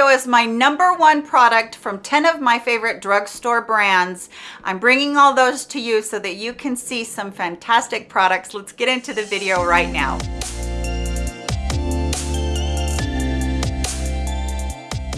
video is my number one product from 10 of my favorite drugstore brands. I'm bringing all those to you so that you can see some fantastic products. Let's get into the video right now.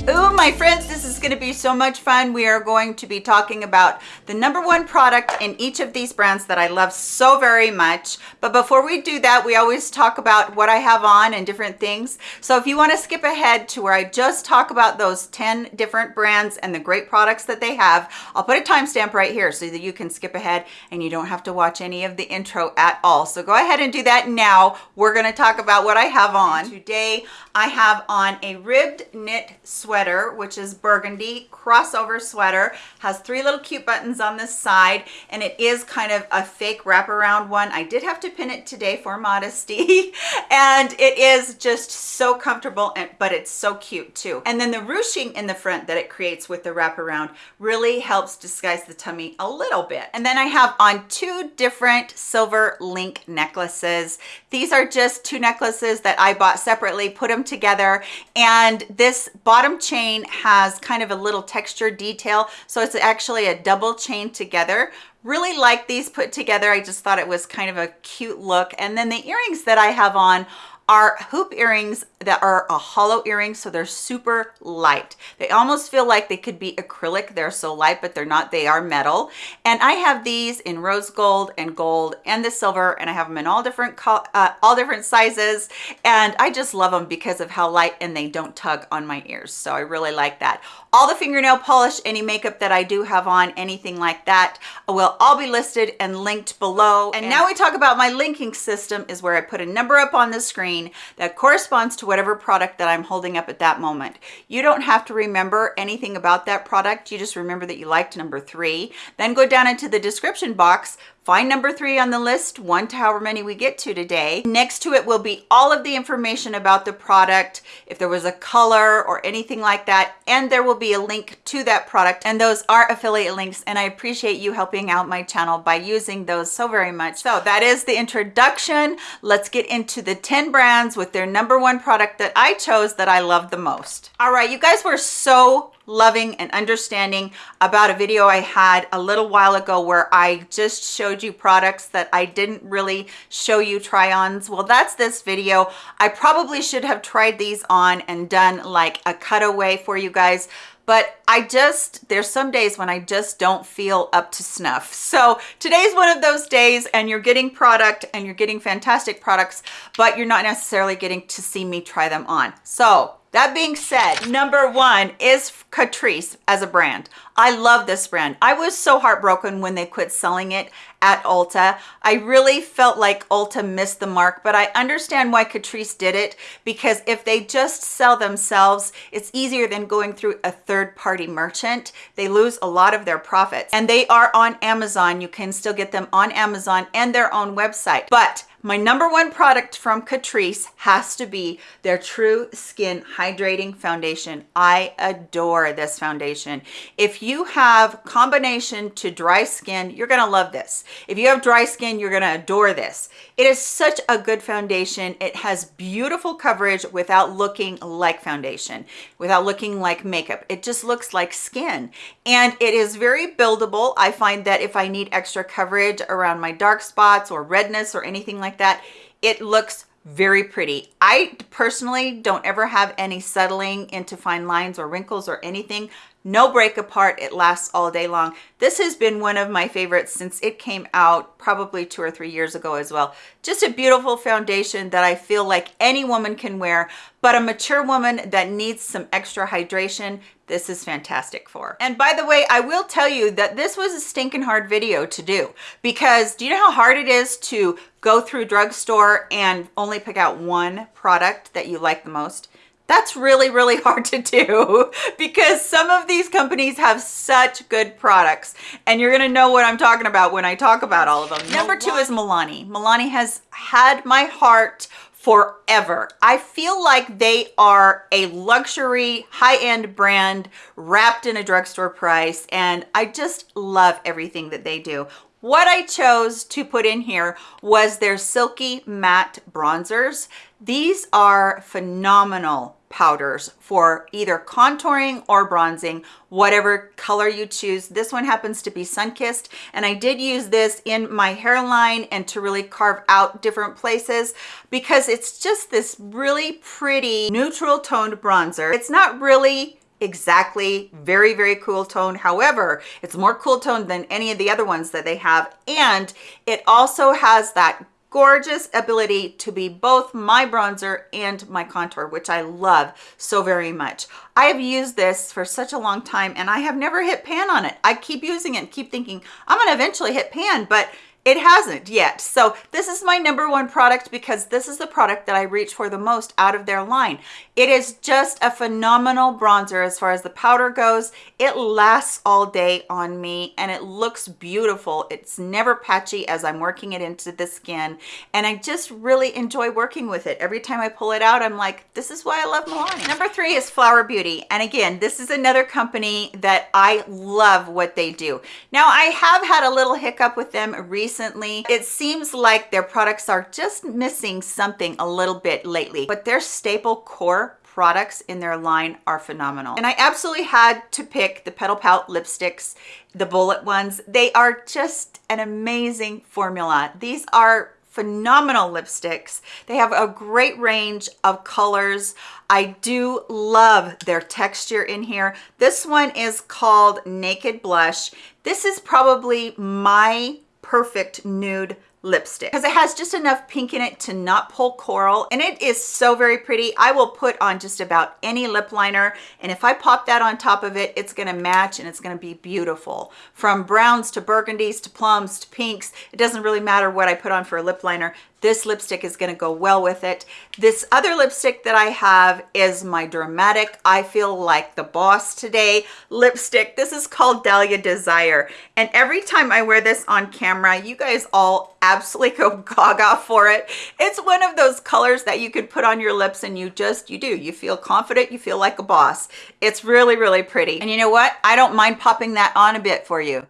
Ooh, my friends, this is going to be so much fun. We are going to be talking about the number one product in each of these brands that I love so very much. But before we do that, we always talk about what I have on and different things. So if you want to skip ahead to where I just talk about those 10 different brands and the great products that they have, I'll put a timestamp right here so that you can skip ahead and you don't have to watch any of the intro at all. So go ahead and do that now. We're going to talk about what I have on. Today, I have on a ribbed knit sweater sweater, which is burgundy crossover sweater, has three little cute buttons on this side, and it is kind of a fake wraparound one. I did have to pin it today for modesty, and it is just so comfortable, and, but it's so cute too. And then the ruching in the front that it creates with the wraparound really helps disguise the tummy a little bit. And then I have on two different silver link necklaces. These are just two necklaces that I bought separately, put them together, and this bottom chain has kind of a little texture detail. So it's actually a double chain together really like these put together i just thought it was kind of a cute look and then the earrings that i have on are hoop earrings that are a hollow earring so they're super light. They almost feel like they could be acrylic. They're so light but they're not. They are metal. And i have these in rose gold and gold and the silver and i have them in all different uh, all different sizes. And i just love them because of how light and they don't tug on my ears. So i really like that. All the fingernail polish any makeup that i do have on anything like that will all be listed and linked below. And, and now we talk about my linking system is where i put a number up on the screen that corresponds to whatever product that I'm holding up at that moment. You don't have to remember anything about that product. You just remember that you liked number three. Then go down into the description box, Find number three on the list, one to however many we get to today. Next to it will be all of the information about the product, if there was a color or anything like that, and there will be a link to that product. And those are affiliate links, and I appreciate you helping out my channel by using those so very much. So that is the introduction. Let's get into the 10 brands with their number one product that I chose that I love the most. All right, you guys were so loving and understanding about a video I had a little while ago where I just showed you products that I didn't really show you try-ons. Well, that's this video. I probably should have tried these on and done like a cutaway for you guys, but I just, there's some days when I just don't feel up to snuff. So today's one of those days and you're getting product and you're getting fantastic products, but you're not necessarily getting to see me try them on. So that being said, number one is Catrice as a brand. I love this brand. I was so heartbroken when they quit selling it at Ulta. I really felt like Ulta missed the mark, but I understand why Catrice did it because if they just sell themselves, it's easier than going through a third party merchant. They lose a lot of their profits and they are on Amazon. You can still get them on Amazon and their own website. But my number one product from Catrice has to be their True Skin Hydrating Foundation. I adore this foundation. If you have combination to dry skin, you're gonna love this. If you have dry skin, you're gonna adore this. It is such a good foundation. It has beautiful coverage without looking like foundation, without looking like makeup. It just looks like skin. And it is very buildable. I find that if I need extra coverage around my dark spots or redness or anything like like that it looks very pretty. I personally don't ever have any settling into fine lines or wrinkles or anything no break apart it lasts all day long. This has been one of my favorites since it came out probably two or three years ago as well. Just a beautiful foundation that i feel like any woman can wear but a mature woman that needs some extra hydration this is fantastic for. And by the way i will tell you that this was a stinking hard video to do because do you know how hard it is to go through drugstore and only pick out one product that you like the most that's really, really hard to do because some of these companies have such good products and you're going to know what I'm talking about when I talk about all of them. Number two is Milani. Milani has had my heart forever. I feel like they are a luxury high-end brand wrapped in a drugstore price and I just love everything that they do what I chose to put in here was their Silky Matte Bronzers. These are phenomenal powders for either contouring or bronzing, whatever color you choose. This one happens to be sun-kissed, and I did use this in my hairline and to really carve out different places because it's just this really pretty neutral toned bronzer. It's not really exactly very very cool tone however it's more cool tone than any of the other ones that they have and it also has that gorgeous ability to be both my bronzer and my contour, which I love so very much. I have used this for such a long time and I have never hit pan on it. I keep using it and keep thinking I'm gonna eventually hit pan, but it hasn't yet. So this is my number one product because this is the product that I reach for the most out of their line. It is just a phenomenal bronzer as far as the powder goes. It lasts all day on me and it looks beautiful. It's never patchy as I'm working it into the skin. And I just really enjoy working with it. Every time I pull it out, I'm like, this is why I love Milani. Number three is Flower Beauty. And again, this is another company that I love what they do. Now I have had a little hiccup with them recently recently. It seems like their products are just missing something a little bit lately, but their staple core products in their line are phenomenal. And I absolutely had to pick the Petal Pout lipsticks, the bullet ones. They are just an amazing formula. These are phenomenal lipsticks. They have a great range of colors. I do love their texture in here. This one is called Naked Blush. This is probably my perfect nude lipstick. Because it has just enough pink in it to not pull coral and it is so very pretty. I will put on just about any lip liner and if i pop that on top of it it's going to match and it's going to be beautiful. From browns to burgundies to plums to pinks it doesn't really matter what i put on for a lip liner this lipstick is going to go well with it. This other lipstick that I have is my Dramatic I Feel Like the Boss Today lipstick. This is called Dahlia Desire. And every time I wear this on camera, you guys all absolutely go gaga for it. It's one of those colors that you can put on your lips and you just, you do. You feel confident, you feel like a boss. It's really, really pretty. And you know what? I don't mind popping that on a bit for you.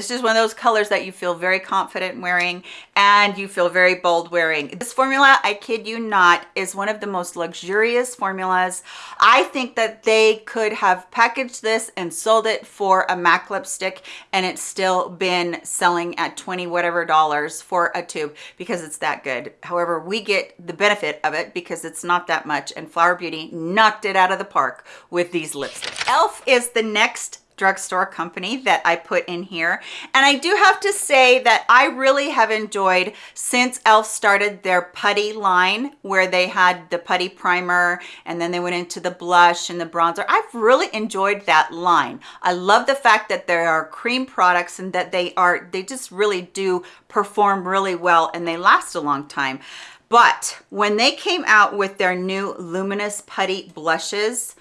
It's is one of those colors that you feel very confident wearing and you feel very bold wearing. This formula, I kid you not, is one of the most luxurious formulas. I think that they could have packaged this and sold it for a MAC lipstick and it's still been selling at 20 whatever dollars for a tube because it's that good. However, we get the benefit of it because it's not that much and Flower Beauty knocked it out of the park with these lipsticks. e.l.f. is the next drugstore company that I put in here. And I do have to say that I really have enjoyed since e.l.f. started their putty line where they had the putty primer and then they went into the blush and the bronzer. I've really enjoyed that line. I love the fact that there are cream products and that they are, they just really do perform really well and they last a long time. But when they came out with their new Luminous Putty Blushes,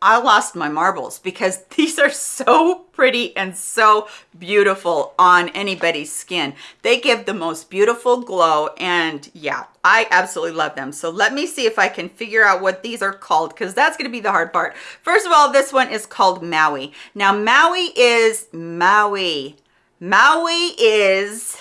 I lost my marbles because these are so pretty and so beautiful on anybody's skin. They give the most beautiful glow and yeah, I absolutely love them. So let me see if I can figure out what these are called because that's going to be the hard part. First of all, this one is called Maui. Now Maui is Maui. Maui is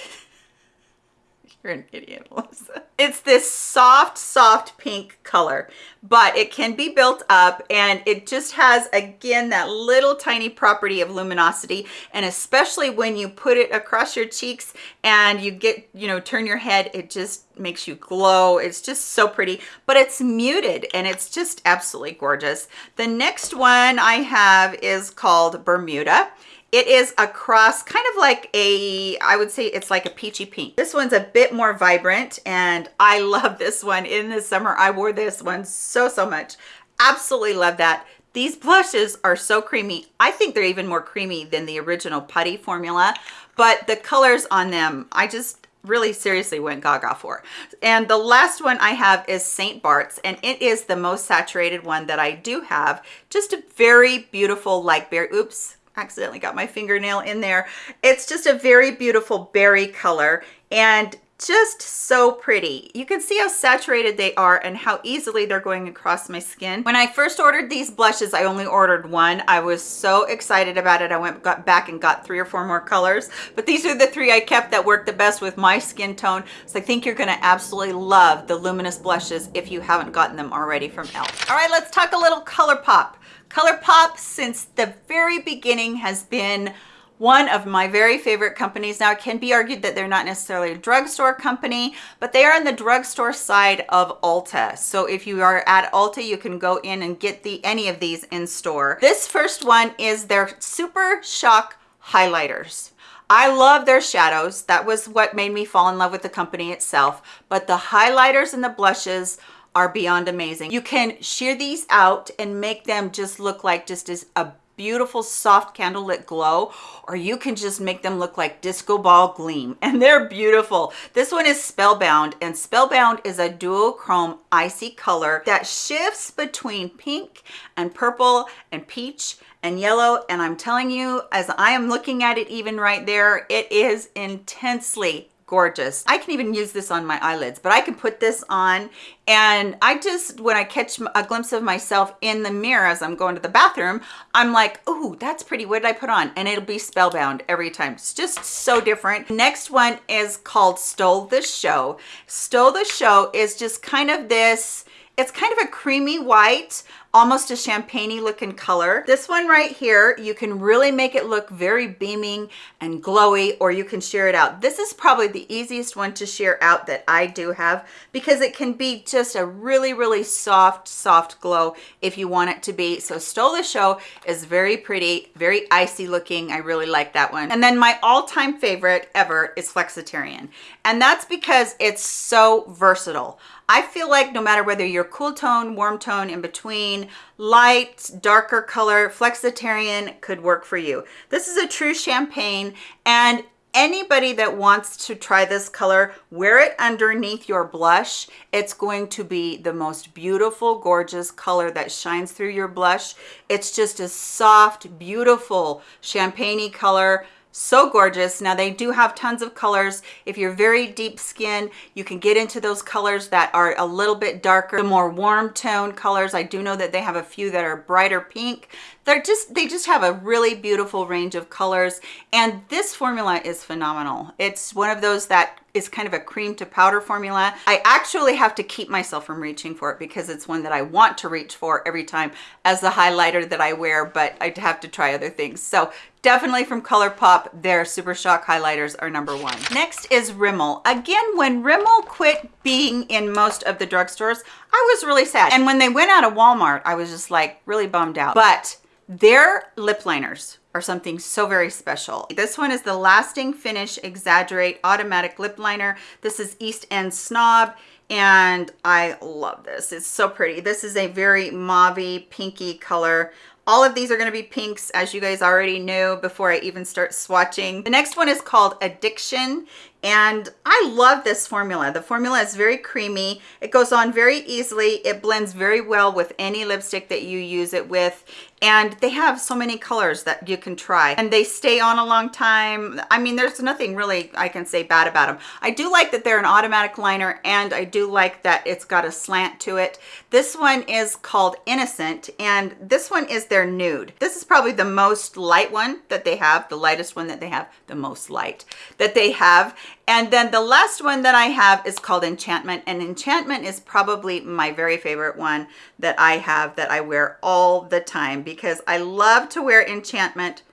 you're an idiot, Melissa. It's this soft, soft pink color, but it can be built up and it just has, again, that little tiny property of luminosity. And especially when you put it across your cheeks and you get, you know, turn your head, it just makes you glow. It's just so pretty, but it's muted and it's just absolutely gorgeous. The next one I have is called Bermuda it is a cross, kind of like a, I would say it's like a peachy pink. This one's a bit more vibrant and I love this one. In the summer, I wore this one so, so much. Absolutely love that. These blushes are so creamy. I think they're even more creamy than the original putty formula, but the colors on them, I just really seriously went gaga for. And the last one I have is St. Bart's and it is the most saturated one that I do have. Just a very beautiful like berry, oops, accidentally got my fingernail in there. It's just a very beautiful berry color. And just so pretty. You can see how saturated they are and how easily they're going across my skin. When I first ordered these blushes, I only ordered one. I was so excited about it. I went got back and got three or four more colors, but these are the three I kept that work the best with my skin tone. So I think you're gonna absolutely love the Luminous blushes if you haven't gotten them already from e.l.f. All right, let's talk a little ColourPop. ColourPop, since the very beginning, has been one of my very favorite companies. Now, it can be argued that they're not necessarily a drugstore company, but they are in the drugstore side of Ulta. So if you are at Ulta, you can go in and get the any of these in store. This first one is their Super Shock Highlighters. I love their shadows. That was what made me fall in love with the company itself. But the highlighters and the blushes are beyond amazing. You can sheer these out and make them just look like just as a beautiful soft candlelit glow or you can just make them look like disco ball gleam. And they're beautiful. This one is spellbound and spellbound is a duochrome icy color that shifts between pink and purple and peach and yellow. And i'm telling you as i am looking at it even right there it is intensely gorgeous. I can even use this on my eyelids, but I can put this on and I just, when I catch a glimpse of myself in the mirror as I'm going to the bathroom, I'm like, oh, that's pretty. What did I put on? And it'll be spellbound every time. It's just so different. Next one is called Stole the Show. Stole the Show is just kind of this, it's kind of a creamy white almost a champagne looking color. This one right here, you can really make it look very beaming and glowy, or you can sheer it out. This is probably the easiest one to sheer out that I do have because it can be just a really, really soft, soft glow if you want it to be. So Stole the Show is very pretty, very icy looking. I really like that one. And then my all-time favorite ever is Flexitarian. And that's because it's so versatile. I feel like no matter whether you're cool tone, warm tone, in between, light, darker color, Flexitarian could work for you. This is a true champagne and anybody that wants to try this color, wear it underneath your blush. It's going to be the most beautiful, gorgeous color that shines through your blush. It's just a soft, beautiful champagne color so gorgeous. Now they do have tons of colors. If you're very deep skin you can get into those colors that are a little bit darker. The more warm tone colors i do know that they have a few that are brighter pink they're just they just have a really beautiful range of colors and this formula is phenomenal it's one of those that is kind of a cream to powder formula. I actually have to keep myself from reaching for it because it's one that I want to reach for every time as the highlighter that I wear, but I have to try other things. So definitely from ColourPop, their Super Shock highlighters are number one. Next is Rimmel. Again, when Rimmel quit being in most of the drugstores, I was really sad. And when they went out of Walmart, I was just like really bummed out. But their lip liners are something so very special. This one is the Lasting Finish Exaggerate Automatic Lip Liner. This is East End Snob and I love this. It's so pretty. This is a very mauve pinky color. All of these are going to be pinks, as you guys already knew before I even start swatching. The next one is called Addiction, and I love this formula. The formula is very creamy. It goes on very easily. It blends very well with any lipstick that you use it with. And they have so many colors that you can try and they stay on a long time. I mean, there's nothing really I can say bad about them. I do like that they're an automatic liner and I do like that it's got a slant to it. This one is called Innocent and this one is their nude. This is probably the most light one that they have, the lightest one that they have, the most light that they have and then the last one that I have is called Enchantment. And Enchantment is probably my very favorite one that I have that I wear all the time because I love to wear Enchantment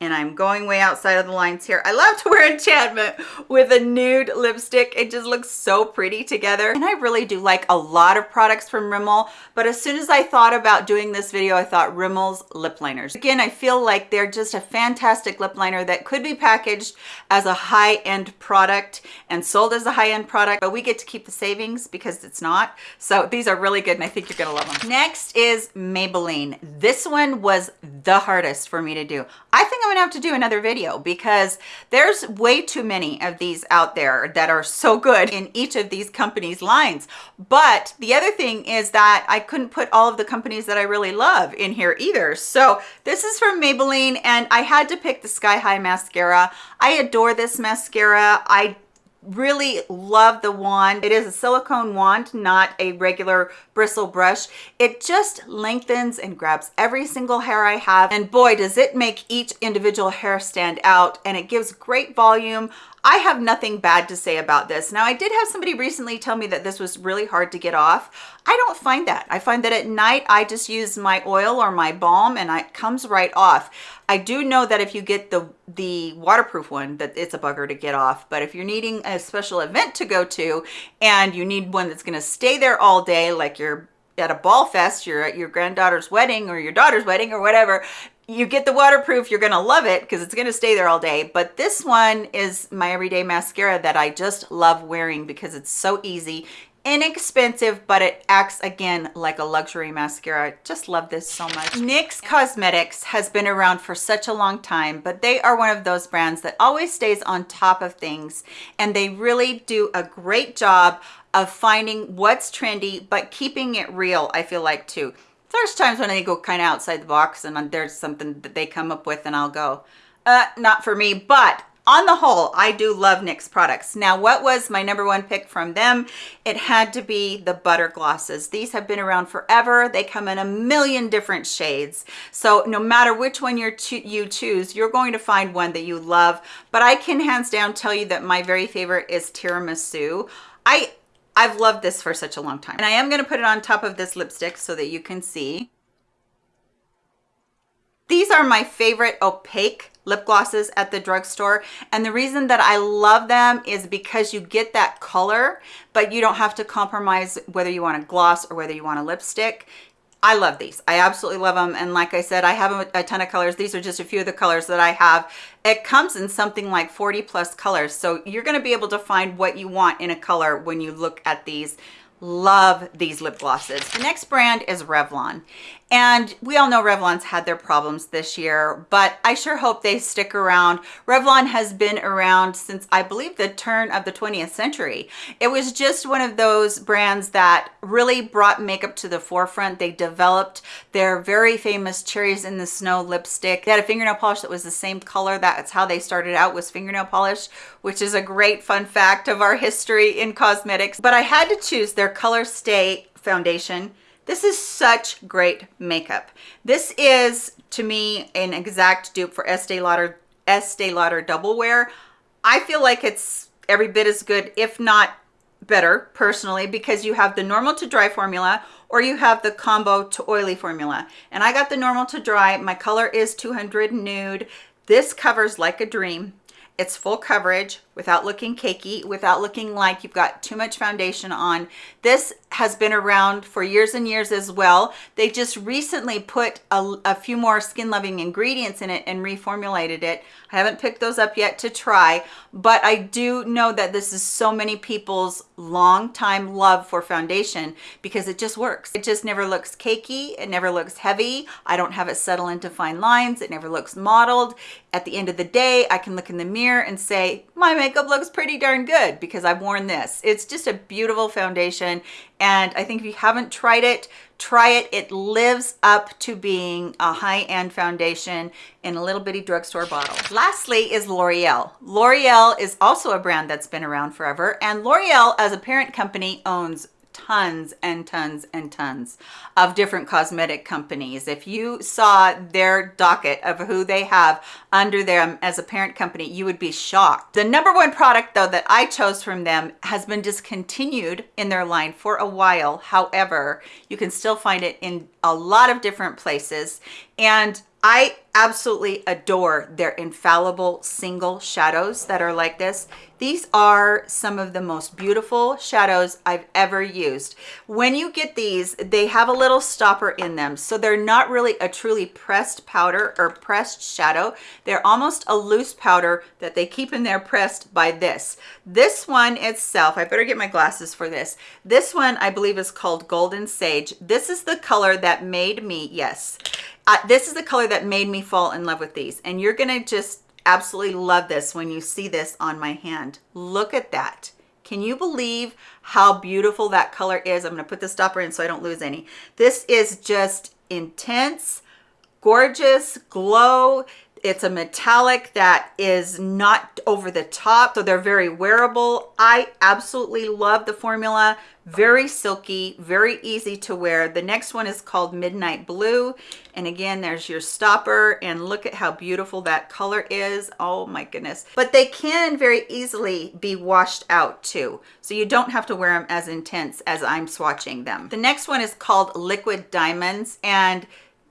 and I'm going way outside of the lines here. I love to wear Enchantment with a nude lipstick. It just looks so pretty together. And I really do like a lot of products from Rimmel, but as soon as I thought about doing this video, I thought Rimmel's lip liners. Again, I feel like they're just a fantastic lip liner that could be packaged as a high-end product and sold as a high-end product, but we get to keep the savings because it's not. So these are really good and I think you're gonna love them. Next is Maybelline. This one was the hardest for me to do. I think I'm gonna have to do another video because there's way too many of these out there that are so good in each of these companies lines. But the other thing is that I couldn't put all of the companies that I really love in here either. So this is from Maybelline and I had to pick the Sky High Mascara. I adore this mascara. I really love the wand. It is a silicone wand, not a regular bristle brush. It just lengthens and grabs every single hair I have. And boy, does it make each individual hair stand out and it gives great volume. I have nothing bad to say about this. Now, I did have somebody recently tell me that this was really hard to get off. I don't find that. I find that at night, I just use my oil or my balm and it comes right off. I do know that if you get the, the waterproof one, that it's a bugger to get off. But if you're needing a special event to go to and you need one that's gonna stay there all day, like you're at a ball fest, you're at your granddaughter's wedding or your daughter's wedding or whatever, you get the waterproof you're gonna love it because it's gonna stay there all day. But this one is my everyday mascara that i just love wearing because it's so easy inexpensive but it acts again like a luxury mascara. I just love this so much. Nyx cosmetics has been around for such a long time but they are one of those brands that always stays on top of things and they really do a great job of finding what's trendy but keeping it real i feel like too there's times when they go kind of outside the box and there's something that they come up with and I'll go, uh, not for me. But on the whole, I do love NYX products. Now, what was my number one pick from them? It had to be the butter glosses. These have been around forever. They come in a million different shades. So no matter which one you you choose, you're going to find one that you love. But I can hands down tell you that my very favorite is Tiramisu. I I've loved this for such a long time. And I am going to put it on top of this lipstick so that you can see. These are my favorite opaque lip glosses at the drugstore. And the reason that I love them is because you get that color, but you don't have to compromise whether you want a gloss or whether you want a lipstick. I love these. I absolutely love them. And like I said, I have a, a, ton of colors. These are just a few of the colors that I have. It comes in something like 40 plus colors. So you're going to be able to find what you want in a color when you look at these love these lip glosses the next brand is revlon and we all know Revlon's had their problems this year, but I sure hope they stick around. Revlon has been around since I believe the turn of the 20th century. It was just one of those brands that really brought makeup to the forefront. They developed their very famous Cherries in the Snow lipstick. They had a fingernail polish that was the same color. That's how they started out was fingernail polish, which is a great fun fact of our history in cosmetics. But I had to choose their Color Stay foundation this is such great makeup. This is, to me, an exact dupe for Estee Lauder, Estee Lauder Double Wear. I feel like it's every bit as good, if not better, personally, because you have the normal to dry formula or you have the combo to oily formula. And I got the normal to dry. My color is 200 Nude. This covers like a dream. It's full coverage without looking cakey, without looking like you've got too much foundation on. This has been around for years and years as well. They just recently put a, a few more skin loving ingredients in it and reformulated it. I haven't picked those up yet to try, but I do know that this is so many people's long time love for foundation because it just works. It just never looks cakey. It never looks heavy. I don't have it settle into fine lines. It never looks mottled. At the end of the day, I can look in the mirror and say, my makeup looks pretty darn good because I've worn this. It's just a beautiful foundation. And I think if you haven't tried it, try it. It lives up to being a high-end foundation in a little bitty drugstore bottle. Lastly is L'Oreal. L'Oreal is also a brand that's been around forever. And L'Oreal as a parent company owns tons and tons and tons of different cosmetic companies. If you saw their docket of who they have under them as a parent company, you would be shocked. The number one product though that I chose from them has been discontinued in their line for a while. However, you can still find it in a lot of different places. And I absolutely adore their infallible single shadows that are like this. These are some of the most beautiful shadows I've ever used. When you get these, they have a little stopper in them. So they're not really a truly pressed powder or pressed shadow. They're almost a loose powder that they keep in there pressed by this. This one itself, I better get my glasses for this. This one I believe is called Golden Sage. This is the color that made me, yes, uh, this is the color that made me fall in love with these. And you're gonna just absolutely love this when you see this on my hand. Look at that. Can you believe how beautiful that color is? I'm gonna put the stopper in so I don't lose any. This is just intense, gorgeous, glow. It's a metallic that is not over the top, so they're very wearable. I absolutely love the formula. Very silky very easy to wear. The next one is called midnight blue. And again there's your stopper and look at how beautiful that color is. Oh my goodness. But they can very easily be washed out too so you don't have to wear them as intense as i'm swatching them. The next one is called liquid diamonds and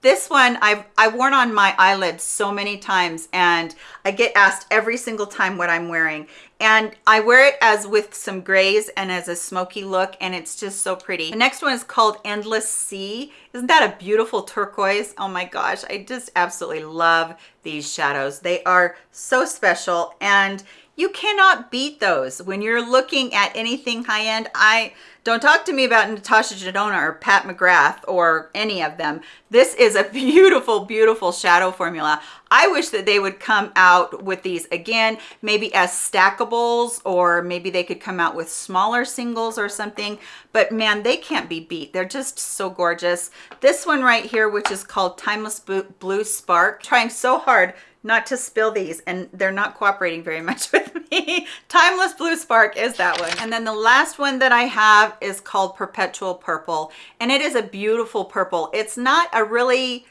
this one I've I worn on my eyelids so many times and I get asked every single time what I'm wearing and I wear it as with some grays and as a smoky look and it's just so pretty. The next one is called Endless Sea. Isn't that a beautiful turquoise? Oh my gosh, I just absolutely love these shadows. They are so special and you cannot beat those when you're looking at anything high-end. I don't talk to me about Natasha Denona or Pat McGrath or any of them. This is a beautiful, beautiful shadow formula. I wish that they would come out with these again, maybe as stackables, or maybe they could come out with smaller singles or something. But man, they can't be beat. They're just so gorgeous. This one right here, which is called Timeless Blue Spark, trying so hard not to spill these and they're not cooperating very much with me. Timeless Blue Spark is that one. And then the last one that I have is called Perpetual Purple and it is a beautiful purple. It's not a really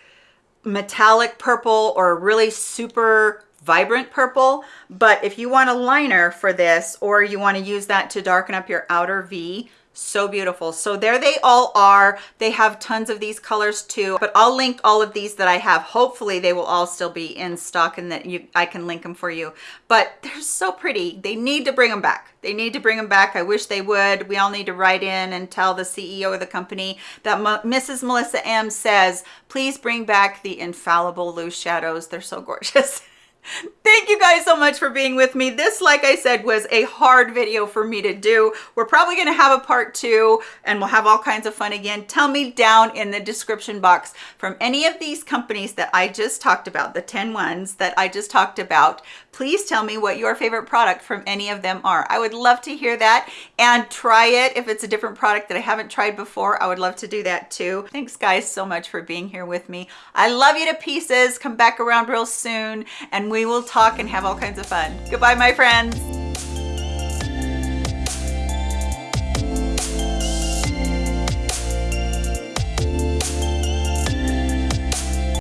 metallic purple or a really super vibrant purple but if you want a liner for this or you want to use that to darken up your outer V so beautiful. So there they all are. They have tons of these colors too but i'll link all of these that i have. Hopefully they will all still be in stock and that you i can link them for you. But they're so pretty. They need to bring them back. They need to bring them back. I wish they would. We all need to write in and tell the ceo of the company that mrs melissa m says please bring back the infallible loose shadows. They're so gorgeous. Thank you guys so much for being with me. This, like I said, was a hard video for me to do. We're probably going to have a part two and we'll have all kinds of fun again. Tell me down in the description box from any of these companies that I just talked about, the 10 ones that I just talked about, please tell me what your favorite product from any of them are. I would love to hear that and try it. If it's a different product that I haven't tried before, I would love to do that too. Thanks guys so much for being here with me. I love you to pieces. Come back around real soon and we will talk and have all kinds of fun. Goodbye, my friends.